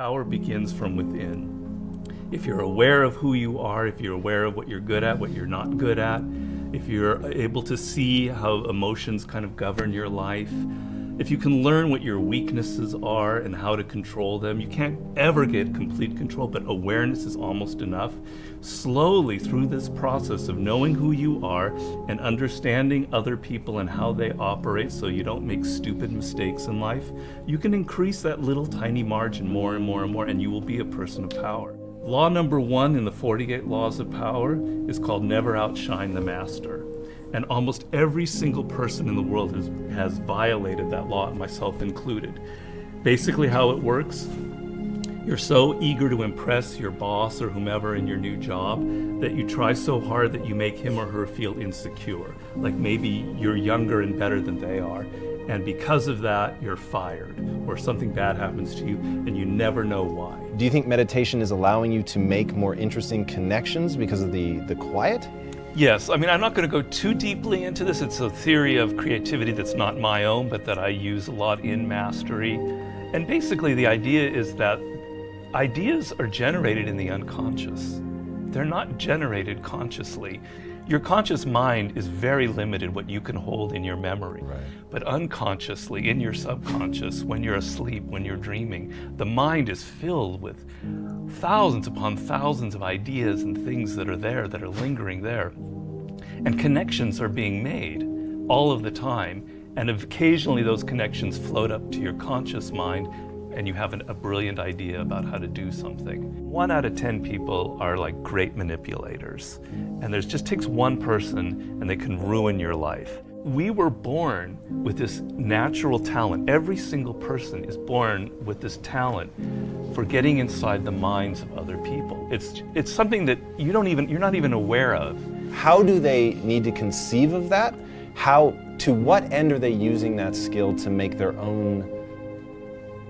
Power begins from within. If you're aware of who you are, if you're aware of what you're good at, what you're not good at, if you're able to see how emotions kind of govern your life, if you can learn what your weaknesses are and how to control them, you can't ever get complete control, but awareness is almost enough. Slowly through this process of knowing who you are and understanding other people and how they operate so you don't make stupid mistakes in life, you can increase that little tiny margin more and more and more and you will be a person of power. Law number one in the 48 Laws of Power is called never outshine the master. And almost every single person in the world has, has violated that law, myself included. Basically how it works, you're so eager to impress your boss or whomever in your new job that you try so hard that you make him or her feel insecure. Like maybe you're younger and better than they are. And because of that, you're fired or something bad happens to you and you never know why. Do you think meditation is allowing you to make more interesting connections because of the, the quiet? Yes, I mean, I'm not going to go too deeply into this. It's a theory of creativity that's not my own, but that I use a lot in mastery. And basically, the idea is that ideas are generated in the unconscious. They're not generated consciously. Your conscious mind is very limited what you can hold in your memory. Right. But unconsciously, in your subconscious, when you're asleep, when you're dreaming, the mind is filled with thousands upon thousands of ideas and things that are there, that are lingering there. And connections are being made all of the time. And occasionally those connections float up to your conscious mind and you have an, a brilliant idea about how to do something. One out of 10 people are like great manipulators. And there's just takes one person and they can ruin your life. We were born with this natural talent. Every single person is born with this talent for getting inside the minds of other people. It's, it's something that you don't even, you're not even aware of. How do they need to conceive of that? How, to what end are they using that skill to make their own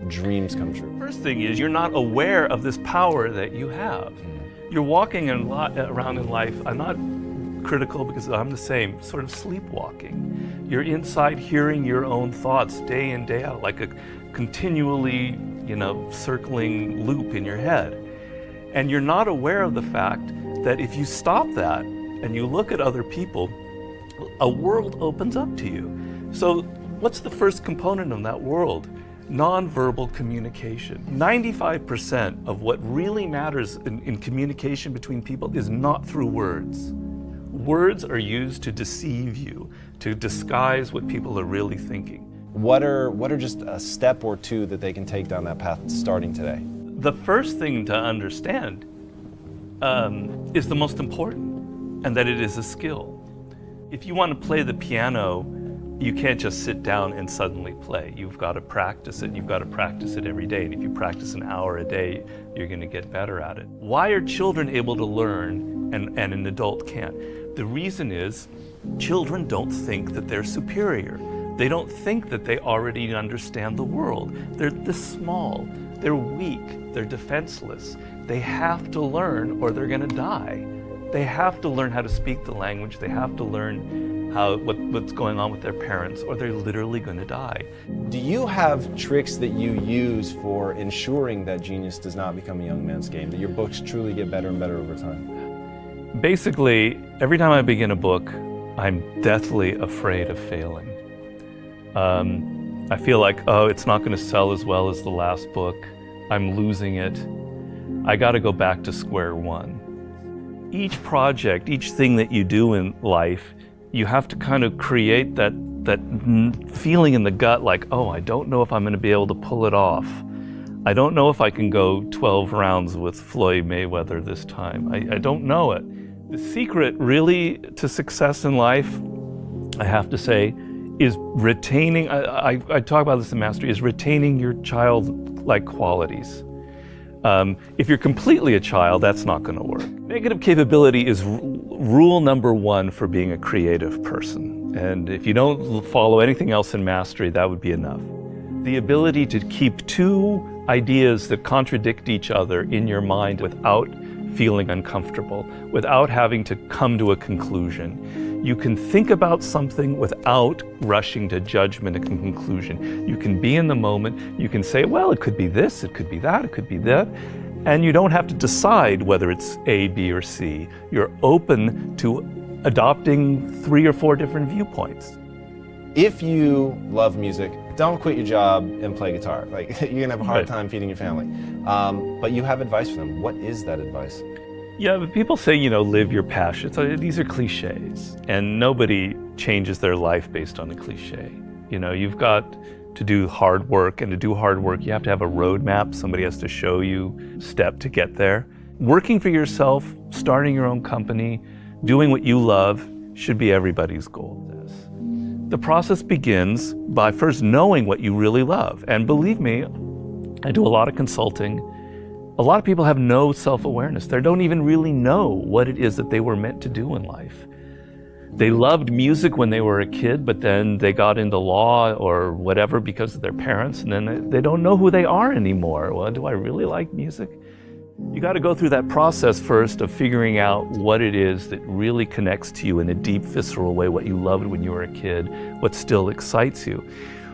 dreams come true? First thing is you're not aware of this power that you have. Mm. You're walking in uh, around in life, I'm not critical because I'm the same, sort of sleepwalking. You're inside hearing your own thoughts day in, day out, like a continually, you know, circling loop in your head. And you're not aware of the fact that if you stop that and you look at other people, a world opens up to you. So what's the first component of that world? Nonverbal communication. 95% of what really matters in, in, communication between people is not through words. Words are used to deceive you, to disguise what people are really thinking. What are, what are just a step or two that they can take down that path starting today? The first thing to understand um, is the most important, and that it is a skill. If you want to play the piano you can't just sit down and suddenly play. You've got to practice it. You've got to practice it every day. And if you practice an hour a day, you're going to get better at it. Why are children able to learn and, and an adult can't? The reason is children don't think that they're superior. They don't think that they already understand the world. They're this small. They're weak. They're defenseless. They have to learn or they're going to die. They have to learn how to speak the language. They have to learn how what, what's going on with their parents, or they're literally going to die. Do you have tricks that you use for ensuring that genius does not become a young man's game, that your books truly get better and better over time? Basically, every time I begin a book, I'm deathly afraid of failing. Um, I feel like, oh, it's not going to sell as well as the last book. I'm losing it. I got to go back to square one. Each project, each thing that you do in life you have to kind of create that, that feeling in the gut like, oh, I don't know if I'm going to be able to pull it off. I don't know if I can go 12 rounds with Floyd Mayweather this time. I, I don't know it. The secret really to success in life, I have to say, is retaining, I, I, I talk about this in Mastery, is retaining your childlike qualities. Um, if you're completely a child, that's not going to work. Negative capability is rule number one for being a creative person. And if you don't follow anything else in mastery, that would be enough. The ability to keep two ideas that contradict each other in your mind without feeling uncomfortable, without having to come to a conclusion. You can think about something without rushing to judgment and conclusion. You can be in the moment. You can say, well, it could be this, it could be that, it could be that. And you don't have to decide whether it's A, B, or C. You're open to adopting three or four different viewpoints. If you love music, don't quit your job and play guitar. Like you're gonna have a hard Right. time feeding your family. Um, but you have advice for them. What is that advice? Yeah, but people say, you know, live your passion. So these are cliches, and nobody changes their life based on a cliche. You know, you've got to do hard work, and to do hard work, you have to have a roadmap. Somebody has to show you step to get there. Working for yourself, starting your own company, doing what you love should be everybody's goal. The process begins by first knowing what you really love. And believe me, I do a lot of consulting. A lot of people have no self awareness. They don't even really know what it is that they were meant to do in life. They loved music when they were a kid, but then they got into law or whatever because of their parents, and then they- don't know who they are anymore. Well, do I really like music? You got to go through that process first of figuring out what it is that really connects to you in a deep, visceral way, what you loved when you were a kid, what still excites you.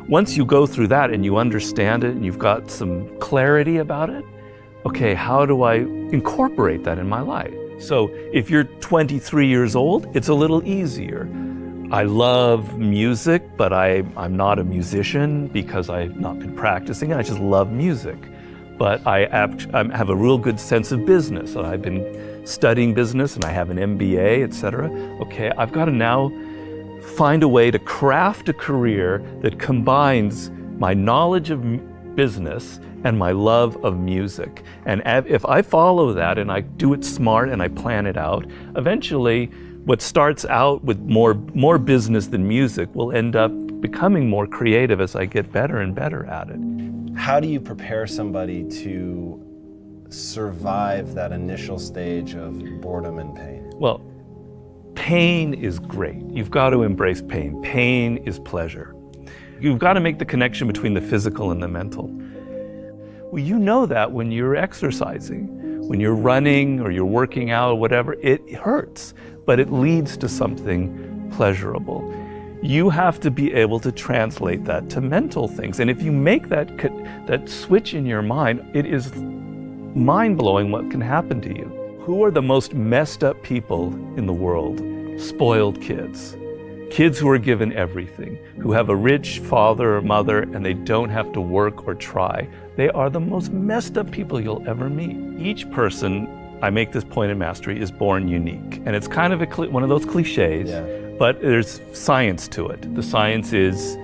Once you go through that and you understand it and you've got some clarity about it, okay, how do I incorporate that in my life? So if you're 23 years old, it's a little easier. I love music, but I, I'm not a musician because I've not been practicing. I just love music. But I I have a real good sense of business. I've been studying business and I have an MBA, etc. Okay, I've got to now find a way to craft a career that combines my knowledge of business and my love of music. And if I follow that and I do it smart and I plan it out, eventually what starts out with more, more business than music will end up becoming more creative as I get better and better at it. How do you prepare somebody to survive that initial stage of boredom and pain? Well, pain is great. You've got to embrace pain. Pain is pleasure. You've got to make the connection between the physical and the mental. Well, you know that when you're exercising, when you're running or you're working out or whatever, it hurts, but it leads to something pleasurable. You have to be able to translate that to mental things. And if you make that, that switch in your mind, it is mind blowing what can happen to you. Who are the most messed up people in the world? Spoiled kids. Kids who are given everything, who have a rich father or mother and they don't have to work or try. They are the most messed up people you'll ever meet. Each person, I make this point in mastery, is born unique. And it's kind of a, one of those cliches, Yeah. but there's science to it. The science is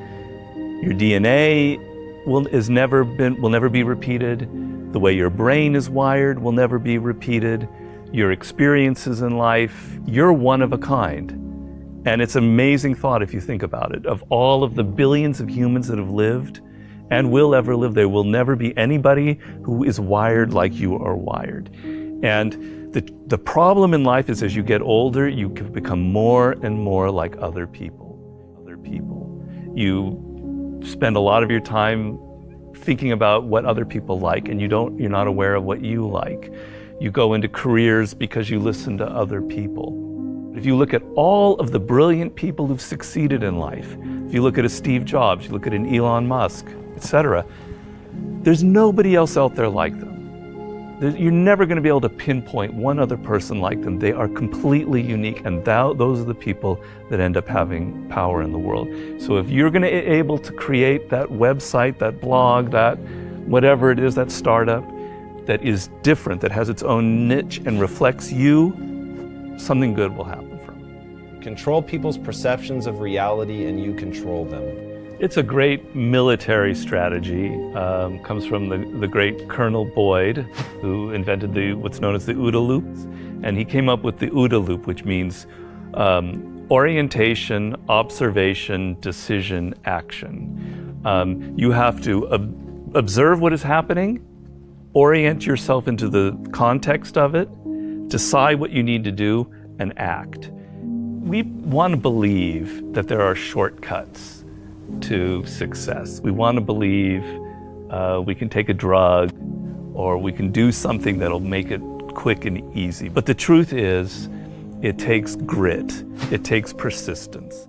your DNA will is never been will never be repeated. The way your brain is wired will never be repeated. Your experiences in life, you're one of a kind. And it's an amazing thought if you think about it. Of all of the billions of humans that have lived and will ever live, there will never be anybody who is wired like you are wired. And the, the problem in life is as you get older, you become more and more like other people. Other people. You spend a lot of your time thinking about what other people like and you don't you're not aware of what you like. You go into careers because you listen to other people. If you look at all of the brilliant people who've succeeded in life, if you look at a Steve Jobs, you look at an Elon Musk, etc., there's nobody else out there like them. You're never going to be able to pinpoint one other person like them. They are completely unique, and thou, those are the people that end up having power in the world. So if you're going to be able to create that website, that blog, that whatever it is, that startup that is different, that has its own niche and reflects you, something good will happen. Control people's perceptions of reality and you control them. It's a great military strategy. Um, comes from the, the great Colonel Boyd, who invented the what's known as the OODA loop, and he came up with the OODA loop, which means um, orientation, observation, decision, action. Um, you have to ob- observe what is happening, orient yourself into the context of it, decide what you need to do, and act. We want to believe that there are shortcuts to success. We want to believe uh, we can take a drug or we can do something that'll make it quick and easy. But the truth is, it takes grit, it takes persistence.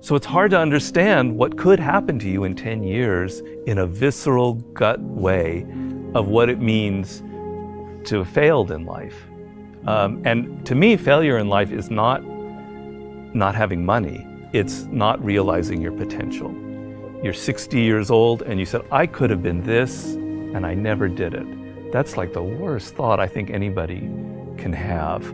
So it's hard to understand what could happen to you in 10 years in a visceral gut way of what it means to have failed in life. Um, and to me, failure in life is not not having money. It's not realizing your potential. You're 60 years old and you said, I could have been this and I never did it. That's like the worst thought I think anybody can have.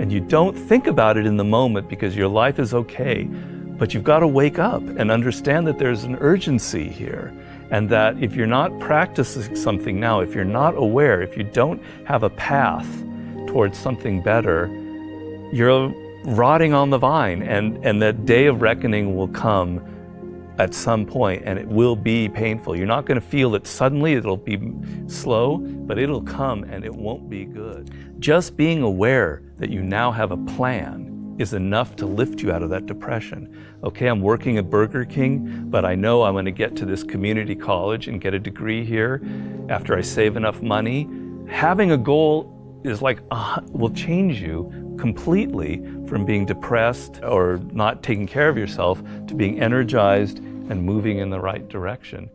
And you don't think about it in the moment because your life is okay. But you've got to wake up and understand that there's an urgency here. And that if you're not practicing something now, if you're not aware, if you don't have a path towards something better, you're rotting on the vine. And, and that day of reckoning will come at some point and it will be painful. You're not going to feel it suddenly, it'll be slow, but it'll come and it won't be good. Just being aware that you now have a plan is enough to lift you out of that depression. Okay, I'm working at Burger King, but I know I'm to get to this community college and get a degree here after I save enough money. Having a goal is like, uh, will change you completely from being depressed or not taking care of yourself to being energized and moving in the right direction.